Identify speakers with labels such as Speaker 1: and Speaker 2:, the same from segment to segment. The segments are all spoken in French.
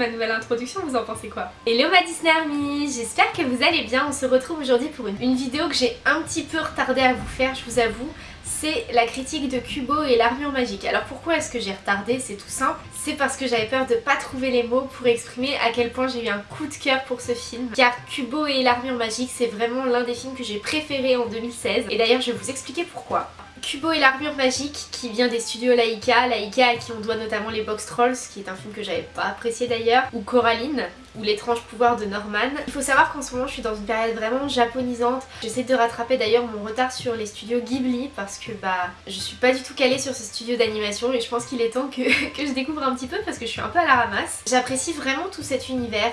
Speaker 1: ma nouvelle introduction, vous en pensez quoi? Hello ma Disney Army, j'espère que vous allez bien, on se retrouve aujourd'hui pour une, une vidéo que j'ai un petit peu retardé à vous faire, je vous avoue c'est la critique de Kubo et l'armure magique. Alors pourquoi est-ce que j'ai retardé? C'est tout simple. C'est parce que j'avais peur de pas trouver les mots pour exprimer à quel point j'ai eu un coup de cœur pour ce film. Car Kubo et l'armure magique c'est vraiment l'un des films que j'ai préféré en 2016. Et d'ailleurs je vais vous expliquer pourquoi. Kubo et l'armure magique qui vient des studios Laika, Laika à qui on doit notamment les Box Trolls qui est un film que j'avais pas apprécié d'ailleurs, ou Coraline, ou l'étrange pouvoir de Norman. Il faut savoir qu'en ce moment je suis dans une période vraiment japonisante, j'essaie de rattraper d'ailleurs mon retard sur les studios Ghibli parce que bah je suis pas du tout calée sur ce studio d'animation et je pense qu'il est temps que, que je découvre un petit peu parce que je suis un peu à la ramasse. J'apprécie vraiment tout cet univers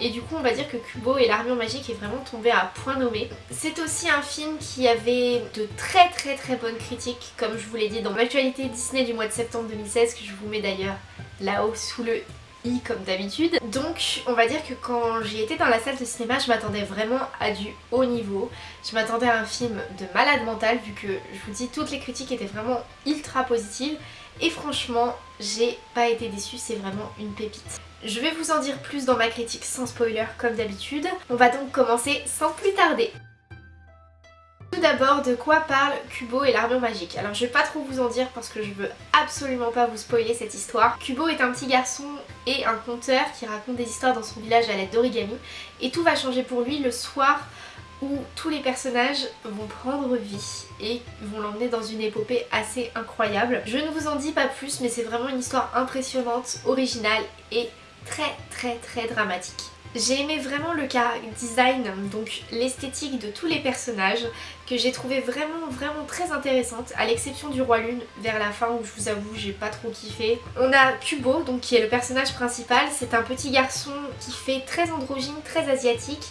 Speaker 1: et du coup on va dire que Kubo et l'armure magique est vraiment tombé à point nommé. C'est aussi un film qui avait de très très très bonnes critiques comme je vous l'ai dit dans l'actualité Disney du mois de septembre 2016 que je vous mets d'ailleurs là-haut sous le i comme d'habitude. Donc on va dire que quand j'y étais dans la salle de cinéma je m'attendais vraiment à du haut niveau. Je m'attendais à un film de malade mental vu que je vous dis toutes les critiques étaient vraiment ultra positives et franchement j'ai pas été déçue, c'est vraiment une pépite. Je vais vous en dire plus dans ma critique sans spoiler comme d'habitude. On va donc commencer sans plus tarder. Tout d'abord, de quoi parle Kubo et l'armure magique? Alors je vais pas trop vous en dire parce que je veux absolument pas vous spoiler cette histoire. Kubo est un petit garçon et un conteur qui raconte des histoires dans son village à l'aide d'origami et tout va changer pour lui le soir tous les personnages vont prendre vie et vont l'emmener dans une épopée assez incroyable. Je ne vous en dis pas plus mais c'est vraiment une histoire impressionnante, originale et très très très dramatique. J'ai aimé vraiment le design, donc l'esthétique de tous les personnages que j'ai trouvé vraiment vraiment très intéressante à l'exception du roi lune vers la fin où je vous avoue j'ai pas trop kiffé. On a Kubo donc qui est le personnage principal, c'est un petit garçon qui fait très androgyne, très asiatique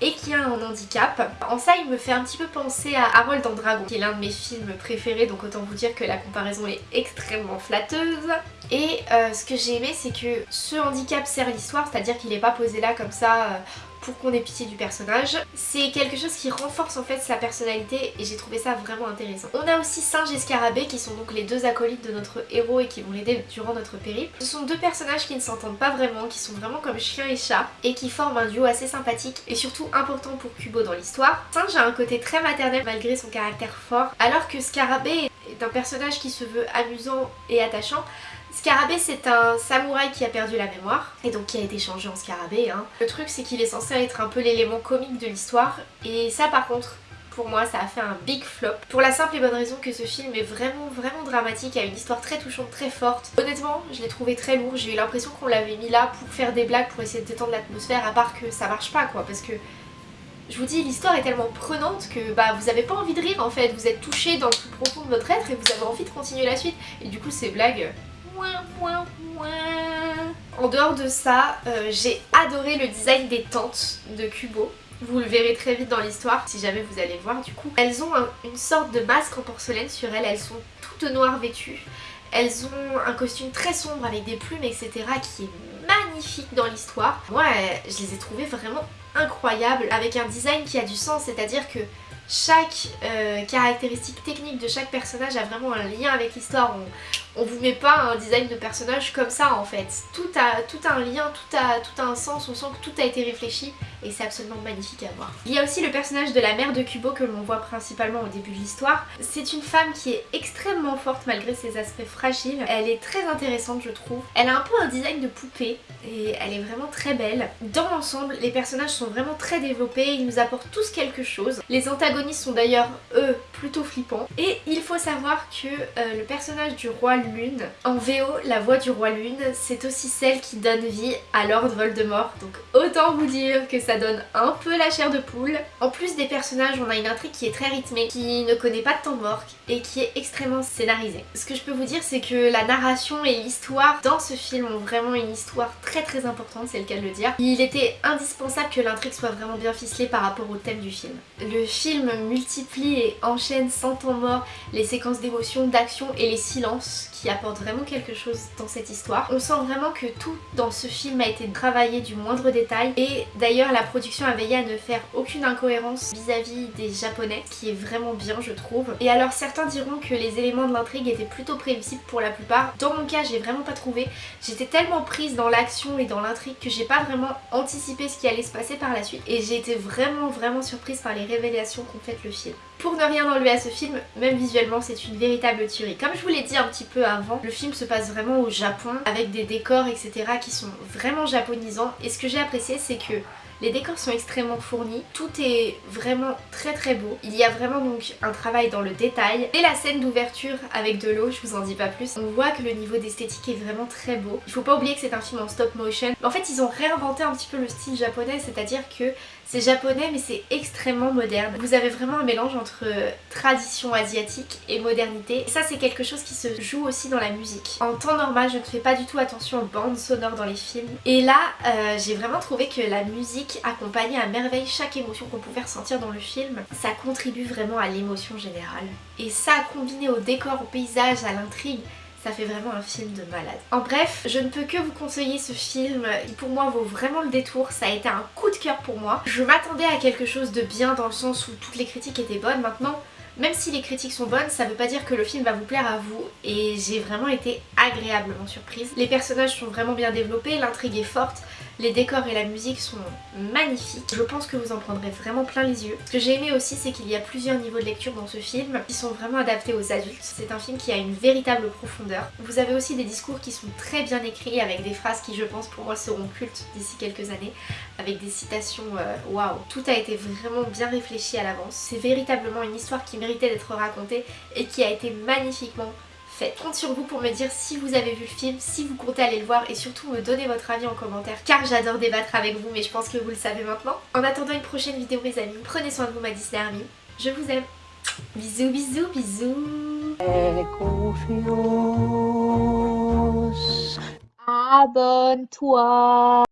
Speaker 1: et qui a un handicap. En ça il me fait un petit peu penser à Harold en Dragon qui est l'un de mes films préférés donc autant vous dire que la comparaison est extrêmement flatteuse. Et euh, ce que j'ai aimé c'est que ce handicap sert l'histoire, c'est-à-dire qu'il n'est pas posé là comme ça euh, pour qu'on ait pitié du personnage. C'est quelque chose qui renforce en fait sa personnalité et j'ai trouvé ça vraiment intéressant. On a aussi Singe et Scarabée qui sont donc les deux acolytes de notre héros et qui vont l'aider durant notre périple. Ce sont deux personnages qui ne s'entendent pas vraiment, qui sont vraiment comme chien et chat et qui forment un duo assez sympathique et surtout important pour Kubo dans l'histoire. Singe a un côté très maternel malgré son caractère fort alors que Scarabée un personnage qui se veut amusant et attachant Scarabée c'est un samouraï qui a perdu la mémoire et donc qui a été changé en scarabée. Hein. Le truc c'est qu'il est censé être un peu l'élément comique de l'histoire et ça par contre pour moi ça a fait un big flop pour la simple et bonne raison que ce film est vraiment vraiment dramatique, a une histoire très touchante, très forte. Honnêtement je l'ai trouvé très lourd, j'ai eu l'impression qu'on l'avait mis là pour faire des blagues, pour essayer de détendre l'atmosphère à part que ça marche pas quoi parce que je vous dis, l'histoire est tellement prenante que bah, vous avez pas envie de rire en fait, vous êtes touché dans le plus profond de votre être et vous avez envie de continuer la suite. Et du coup ces blagues, en dehors de ça, euh, j'ai adoré le design des tentes de Kubo. Vous le verrez très vite dans l'histoire si jamais vous allez voir du coup. Elles ont une sorte de masque en porcelaine sur elles, elles sont toutes noires vêtues. Elles ont un costume très sombre avec des plumes etc qui est magnifique dans l'histoire. Moi je les ai trouvées vraiment incroyables avec un design qui a du sens, c'est-à-dire que chaque euh, caractéristique technique de chaque personnage a vraiment un lien avec l'histoire. On, vous met pas un design de personnage comme ça en fait. Tout a, tout un lien, tout a, tout un sens, on sent que tout a été réfléchi et c'est absolument magnifique à voir. Il y a aussi le personnage de la mère de Kubo que l'on voit principalement au début de l'histoire. C'est une femme qui est extrêmement forte malgré ses aspects fragiles. Elle est très intéressante je trouve. Elle a un peu un design de poupée et elle est vraiment très belle. Dans l'ensemble, les personnages sont vraiment très développés, ils nous apportent tous quelque chose. Les antagonistes sont d'ailleurs, eux, plutôt flippants. Et il faut savoir que euh, le personnage du roi Lune, en VO, la voix du roi Lune, c'est aussi celle qui donne vie à Lord Voldemort. Donc autant vous dire que ça donne un peu la chair de poule. En plus des personnages, on a une intrigue qui est très rythmée, qui ne connaît pas de temps mort et qui est extrêmement scénarisée. Ce que je peux vous dire, c'est que la narration et l'histoire dans ce film ont vraiment une histoire très très importante, c'est le cas de le dire. Il était indispensable que l'intrigue soit vraiment bien ficelée par rapport au thème du film. Le film multiplie et enchaîne sans temps mort les séquences d'émotion, d'action et les silences qui apportent vraiment quelque chose dans cette histoire. On sent vraiment que tout dans ce film a été travaillé du moindre détail et d'ailleurs la production a veillé à ne faire aucune incohérence vis-à-vis des japonais, ce qui est vraiment bien je trouve. Et alors certains diront que les éléments de l'intrigue étaient plutôt prévisibles pour la plupart. Dans mon cas j'ai vraiment pas trouvé. J'étais tellement prise dans l'action et dans l'intrigue que j'ai pas vraiment anticipé ce qui allait se passer par la suite. Et j'ai été vraiment vraiment surprise par les révélations qu'ont fait le film. Pour ne rien enlever à ce film, même visuellement c'est une véritable tuerie. Comme je vous l'ai dit un petit peu avant, le film se passe vraiment au Japon avec des décors etc qui sont vraiment japonisants et ce que j'ai apprécié c'est que les décors sont extrêmement fournis, tout est vraiment très très beau. Il y a vraiment donc un travail dans le détail. Et la scène d'ouverture avec de l'eau, je vous en dis pas plus, on voit que le niveau d'esthétique est vraiment très beau. Il faut pas oublier que c'est un film en stop motion. En fait ils ont réinventé un petit peu le style japonais, c'est-à-dire que c'est japonais mais c'est extrêmement moderne. Vous avez vraiment un mélange entre tradition asiatique et modernité. Ça c'est quelque chose qui se joue aussi dans la musique. En temps normal je ne fais pas du tout attention aux bandes sonores dans les films. Et là euh, j'ai vraiment trouvé que la musique accompagnait à merveille chaque émotion qu'on pouvait ressentir dans le film. Ça contribue vraiment à l'émotion générale. Et ça combiné au décor, au paysage, à l'intrigue, ça fait vraiment un film de malade. En bref, je ne peux que vous conseiller ce film, il pour moi vaut vraiment le détour, ça a été un coup de cœur pour moi. Je m'attendais à quelque chose de bien dans le sens où toutes les critiques étaient bonnes, maintenant même si les critiques sont bonnes, ça veut pas dire que le film va vous plaire à vous et j'ai vraiment été agréablement surprise. Les personnages sont vraiment bien développés, l'intrigue est forte, les décors et la musique sont magnifiques. Je pense que vous en prendrez vraiment plein les yeux. Ce que j'ai aimé aussi c'est qu'il y a plusieurs niveaux de lecture dans ce film qui sont vraiment adaptés aux adultes. C'est un film qui a une véritable profondeur. Vous avez aussi des discours qui sont très bien écrits avec des phrases qui je pense pour moi seront cultes d'ici quelques années avec des citations euh, waouh. Tout a été vraiment bien réfléchi à l'avance. C'est véritablement une histoire qui méritait d'être racontée et qui a été magnifiquement faite. Compte sur vous pour me dire si vous avez vu le film, si vous comptez aller le voir et surtout me donner votre avis en commentaire car j'adore débattre avec vous mais je pense que vous le savez maintenant. En attendant une prochaine vidéo mes amis, prenez soin de vous ma Disney Army. Je vous aime. Bisous bisous bisous.
Speaker 2: Abonne-toi.